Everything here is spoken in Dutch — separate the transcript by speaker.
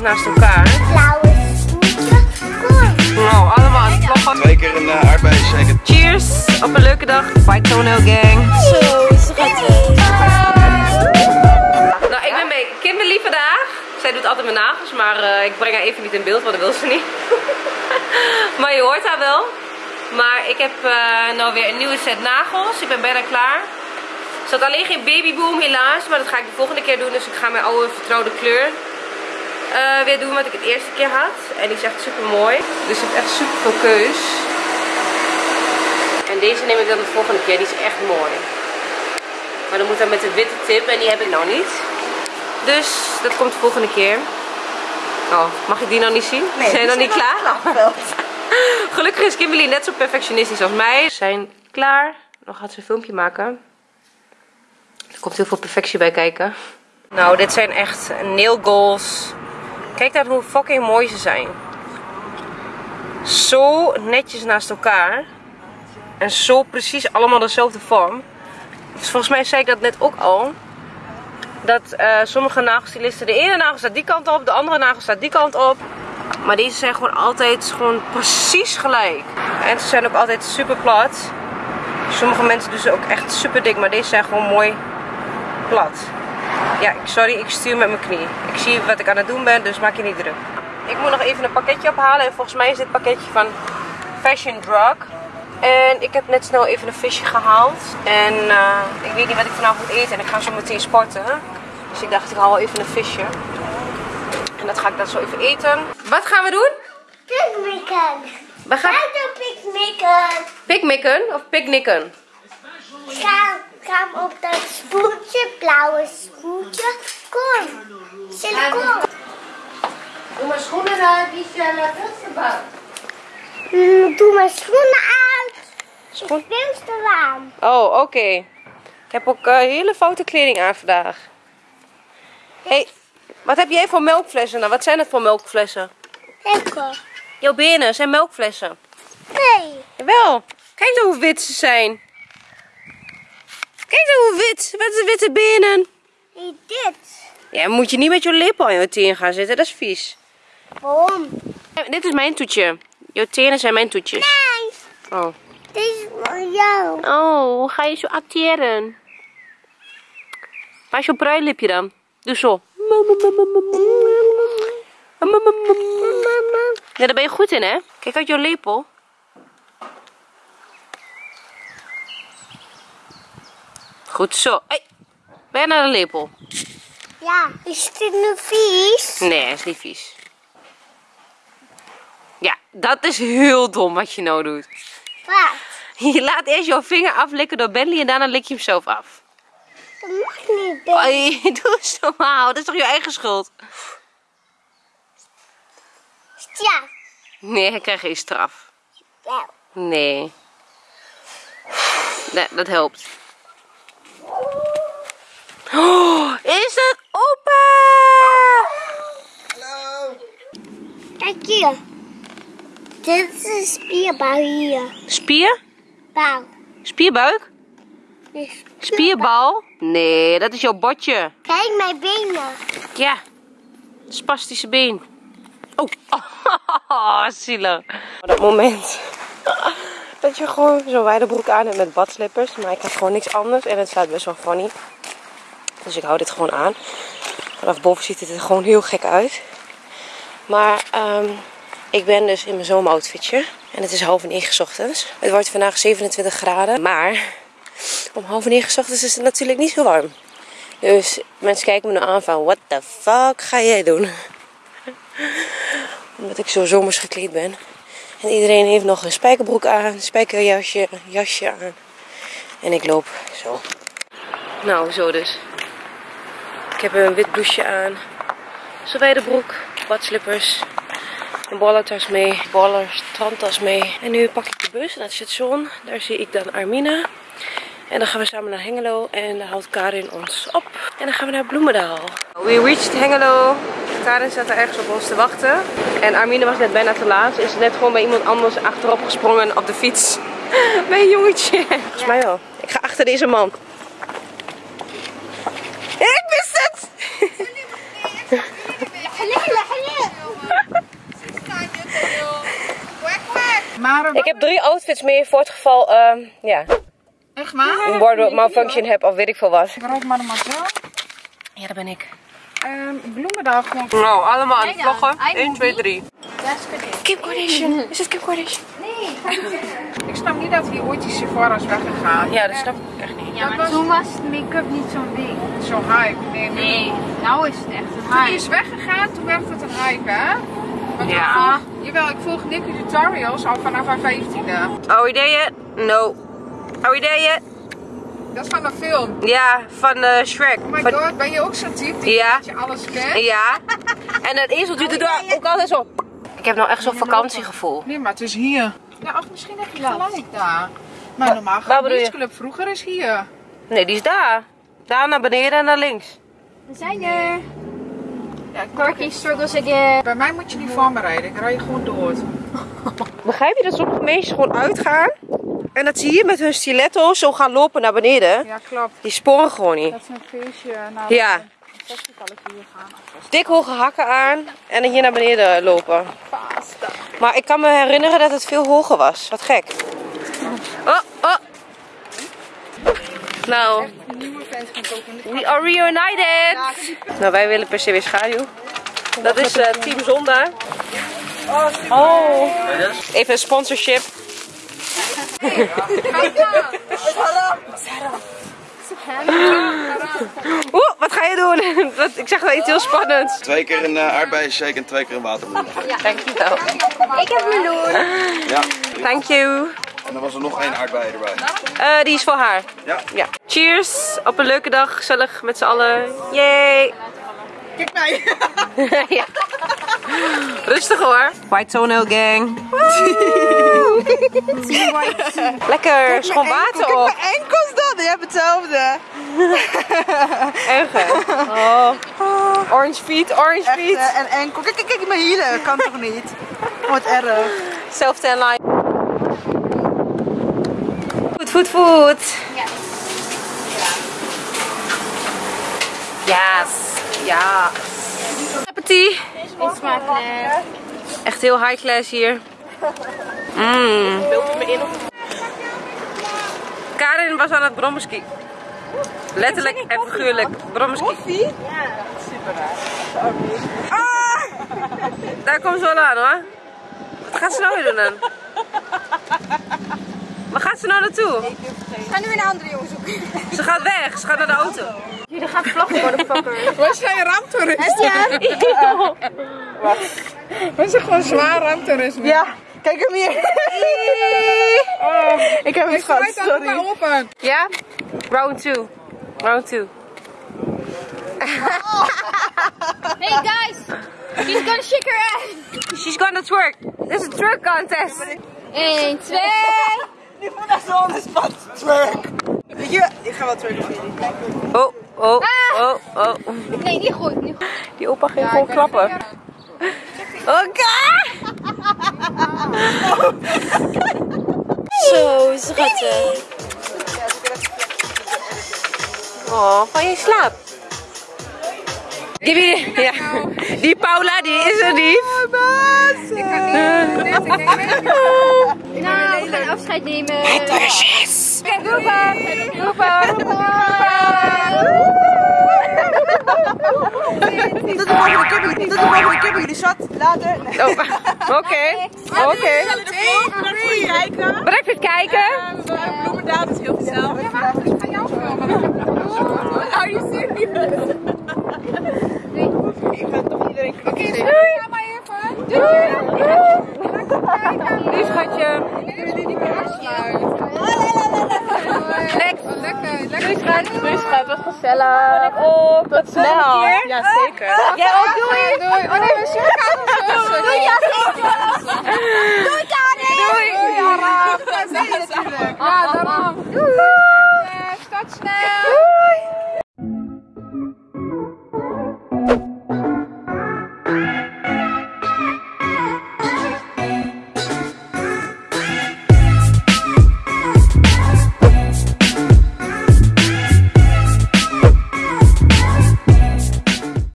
Speaker 1: naast elkaar.
Speaker 2: Blauwe.
Speaker 1: Nou, allemaal aan het kloppen.
Speaker 3: Twee keer een uh.
Speaker 1: Cheers op een leuke dag. Bike Toenail Gang.
Speaker 2: Zo schattig.
Speaker 1: Nou, ik ben bij Kimberly vandaag. Zij doet altijd mijn nagels, maar eh, ik breng haar even niet in beeld, want dat wil ze niet. maar je hoort haar wel. Maar ik heb eh, nou weer een nieuwe set nagels. Ik ben bijna klaar. Er zat alleen geen babyboom helaas, maar dat ga ik de volgende keer doen. Dus ik ga mijn oude vertrouwde kleur eh, weer doen wat ik het eerste keer had. En die is echt super mooi. Dus je hebt echt super veel keus. En deze neem ik dan de volgende keer. Die is echt mooi. Maar dan moet dan met de witte tip en die heb ik nou niet. Dus dat komt de volgende keer. Oh, mag ik die nou niet zien? Zijn nog niet klaar? Gelukkig is Kimberly net zo perfectionistisch als mij. We zijn klaar. Nog gaat ze een filmpje maken. Er komt heel veel perfectie bij kijken. Nou, dit zijn echt nail goals. Kijk naar hoe fucking mooi ze zijn. Zo netjes naast elkaar. En zo precies allemaal dezelfde vorm. Dus volgens mij zei ik dat net ook al. Dat eh, sommige nagelstylisten, de ene nagel staat die kant op, de andere nagel staat die kant op. Maar deze zijn gewoon altijd gewoon precies gelijk. En ze zijn ook altijd super plat. Sommige mensen doen ze ook echt super dik, maar deze zijn gewoon mooi plat. Ja, sorry, ik stuur met mijn knie. Ik zie wat ik aan het doen ben, dus maak je niet druk. Ik moet nog even een pakketje ophalen. En volgens mij is dit pakketje van Fashion Drug. En ik heb net snel even een visje gehaald. En eh, ik weet niet wat ik vanavond moet eten. En ik ga zo meteen sporten. Dus ik dacht, ik haal wel even een visje. En dat ga ik dan zo even eten. Wat gaan we doen?
Speaker 2: Picknicken.
Speaker 1: We gaan
Speaker 2: picknicken.
Speaker 1: picknicken of picknicken?
Speaker 2: Ga, ga op dat spoeltje, blauwe spoeltje. Kom. Sille, kom.
Speaker 4: Doe mijn schoenen uit, die zijn naar gebouwd.
Speaker 2: Mm, Doe mijn schoenen uit.
Speaker 1: Schoen-
Speaker 2: Veel te warm.
Speaker 1: Oh, oké. Ik heb ook eh, hele foute kleding aan vandaag. hey, wat heb jij voor melkflessen dan? Wat zijn het voor melkflessen?
Speaker 2: Lekker.
Speaker 1: Jouw benen zijn melkflessen.
Speaker 2: Nee.
Speaker 1: Jawel. Kijk nou hoe wit ze zijn. Kijk nou hoe wit. Wat de witte benen.
Speaker 2: Niet dit.
Speaker 1: Ja, moet je niet met je lippen aan je teen gaan zitten. Dat is vies.
Speaker 2: Waarom?
Speaker 1: Dit is mijn toetje. Jouw tenen zijn mijn toetjes.
Speaker 2: Nee.
Speaker 1: Oh.
Speaker 2: Dit is voor jou.
Speaker 1: Oh, hoe ga je zo acteren? Waar is jouw pruilipje dan? Doe zo. Ja, daar ben je goed in, hè? Kijk uit jouw lepel. Goed zo. Hey, ben je naar de lepel?
Speaker 2: Ja. Is dit nu vies?
Speaker 1: Nee, is niet vies. Ja, dat is heel dom wat je nou doet.
Speaker 2: Wat?
Speaker 1: Je laat eerst jouw vinger aflikken door Bentley en daarna lik je hem zelf af.
Speaker 2: Dat mag niet. Ben.
Speaker 1: Oei, doe eens normaal. Dat is toch je eigen schuld?
Speaker 2: Ja.
Speaker 1: Nee, hij krijgt geen straf.
Speaker 2: Wel.
Speaker 1: Nee. Nee, dat helpt. Oh, is het open?
Speaker 2: Kijk hier. Dit is een spierbouw hier.
Speaker 1: Spier?
Speaker 2: Bouw.
Speaker 1: Spierbuik?
Speaker 2: Dus
Speaker 1: Spierbal? Nee, dat is jouw botje.
Speaker 2: Kijk mijn benen.
Speaker 1: Ja, spastische been. Oh, oh zielig. Op dat moment dat je gewoon zo'n wijde broek aan hebt met badslippers. Maar ik heb gewoon niks anders en het staat best wel funny. Dus ik hou dit gewoon aan. Vanaf boven ziet het er gewoon heel gek uit. Maar ehm, ik ben dus in mijn zomeroutfitje. En het is half negen ochtends. Het wordt vandaag 27 graden. Maar om half negen ochtends is het natuurlijk niet zo warm. Dus mensen kijken me nu aan van, what the fuck ga jij doen? Omdat ik zo zomers gekleed ben. En iedereen heeft nog een spijkerbroek aan, een spijkerjasje, een jasje aan. En ik loop zo. Nou, zo dus. Ik heb een wit blouseje aan. Zo'n broek, badslippers. Een ballentas mee, baller strandtas mee. En nu pak ik de bus naar het station. Daar zie ik dan Armina. En dan gaan we samen naar Hengelo en dan haalt Karin ons op. En dan gaan we naar Bloemendaal. We reached Hengelo. Karin zat er ergens op ons te wachten. En Armine was net bijna te laat. Ze is net gewoon bij iemand anders achterop gesprongen op de fiets. bij een jongetje. Volgens mij wel. Ik ga achter deze man. Ik wist het! Ik heb drie outfits meer voor het geval, ehm, ja.
Speaker 3: Echt waar?
Speaker 1: Een wardrobe malfunction heb of weet ik veel wat.
Speaker 3: maar normaal.
Speaker 1: Ja, daar ben ik.
Speaker 3: Ehm bloemendag gewoon.
Speaker 1: Nou, allemaal aan het
Speaker 5: Kijk dan,
Speaker 1: vloggen.
Speaker 5: hij
Speaker 1: 1,
Speaker 5: moet
Speaker 1: 2,
Speaker 5: niet.
Speaker 1: 3.
Speaker 5: Ja, is goed.
Speaker 1: Kim Kardashian. Is het Kim Kardashian?
Speaker 3: Ik snap niet dat hier ooit die Sephora is weggegaan.
Speaker 1: Ja, dat snap ik echt niet.
Speaker 5: Ja, maar toen was make-up niet zo'n ding.
Speaker 3: Zo'n hype. Nee, nu.
Speaker 5: Nee, nou is het echt een
Speaker 3: Toen die
Speaker 5: hype.
Speaker 3: is weggegaan, toen werd het een hype, hè? Want ik
Speaker 1: Ja.
Speaker 3: volg- jawel, ik volg Nicky tutorials al vanaf haar 15e.
Speaker 1: Oh, ideeën? No. Oh, ideeën?
Speaker 3: Dat is van een film.
Speaker 1: Ja, van eh, Shrek.
Speaker 3: Oh my
Speaker 1: Van-
Speaker 3: god, ben je ook zo'n type die
Speaker 1: Ja.
Speaker 3: dat je alles kent?
Speaker 1: Ja. En dat ezeltje doet er ook altijd zo. Ik heb nou echt zo'n vakantiegevoel.
Speaker 3: Nee, maar het is hier. Ja, of misschien heb je gelijk daar. Maar normaal gaat
Speaker 1: je?
Speaker 3: Beachclub vroeger is hier.
Speaker 1: Nee, die is daar. Daar naar beneden en naar links.
Speaker 5: We zijn er.
Speaker 3: Ja,
Speaker 5: Corky struggles again.
Speaker 3: Bij mij moet je niet voor me rijden, ik rij je gewoon door.
Speaker 1: Begrijp je dat sommige mensen gewoon uitgaan? En dat ze hier met hun stiletto zo gaan lopen naar beneden.
Speaker 3: Ja, klopt.
Speaker 1: Die sporen gewoon niet.
Speaker 3: Dat is een feestje naar
Speaker 1: Ja.
Speaker 3: hier gaan.
Speaker 1: Dik hoge hakken aan en dan hier naar beneden lopen. Maar ik kan me herinneren dat het veel hoger was. Wat gek. Oh, oh. Nou, we are reunited. Nou, wij willen per se weer schaduw. Dat is eh, Team Zonda. Oh. Even een sponsorship. Oeh, wat ga je doen? Dat- Ik zeg wel iets heel spannends.
Speaker 6: Twee keer een uh, aardbeienshake en twee keer een watermeloen.
Speaker 1: Dankjewel.
Speaker 5: Ik heb meloen.
Speaker 6: Ja.
Speaker 1: Thank you.
Speaker 6: En dan was er nog één aardbei erbij.
Speaker 1: Eh, die is voor haar.
Speaker 6: Ja.
Speaker 1: Ja. Cheers. Op een leuke dag. Gezellig met z'n allen. Yay.
Speaker 3: Kijk mij.
Speaker 1: ja. Rustig hoor. White Toenail Gang. Lekker. Schoon water op.
Speaker 3: enkels dan, je hebt hetzelfde.
Speaker 1: Erg? Oh. Orange feet, orange feet.
Speaker 3: en enkel. Kijk, kijk, kijk, mijn hielen. Kan toch niet? Wat erg.
Speaker 1: Self tan line. Food, food, food. Yes. Ja. Appetit.
Speaker 5: Eet smakelijk.
Speaker 1: Echt heel high class hier. Mm. Karin was aan het brommerski. Letterlijk en figuurlijk. Brommerski. Ja, super Daar komt ze wel aan hoor. Wat gaat ze nou weer doen dan? Waar gaat ze nou naartoe?
Speaker 5: Ga nu een andere jongen zoeken.
Speaker 1: Ze gaat weg. Ze gaat naar de auto.
Speaker 5: Jullie gaan vloggen worden fucker.
Speaker 3: Was jij raamtoerist?
Speaker 5: Ja.
Speaker 3: Was je gewoon zwaar raamtoerisme? Ja. Kijk hem hier. ik heb hem gehad, sorry. open.
Speaker 1: Ja? Round 2. Round 2.
Speaker 5: Hey guys. She's gonna shake her ass.
Speaker 1: She's gonna twerk. This is a twerk contest.
Speaker 5: 1, 2.
Speaker 1: Oh, oh, oh, oh.
Speaker 5: Nee, niet goed. Niet goed.
Speaker 1: Die opa ging gewoon klappen. Oké! Zo schattig. Oh, van je slaap. Give me, ja. Die Paula, die is er niet.
Speaker 3: Ik ga niet ik denk.
Speaker 5: Nou, we gaan afscheid nemen.
Speaker 1: Yes.
Speaker 5: Doepa. Doepa.
Speaker 3: Tot de volgende keer, tot de volgende bij jullie zat. Later.
Speaker 1: Oh, Oké, oké. Bedankt voor het kijken.
Speaker 3: Bloemendaal is heel gezellig. Ik ga jou filmen. Are you serious? Ik ga toch iedereen Oké, doei. Maar even. Doei.
Speaker 1: Lief schatje.
Speaker 3: Lekker, lekker.
Speaker 1: Doei schat, wat gezellig. Oh, tot snel. Ja, zeker. Jij ook, doei.
Speaker 3: Doei. Oh nee, we zien elkaar nog wel. Doei,
Speaker 5: Doei Karin.
Speaker 3: Doei. Ja, natuurlijk. Ja, daarom. Doei. Start snel.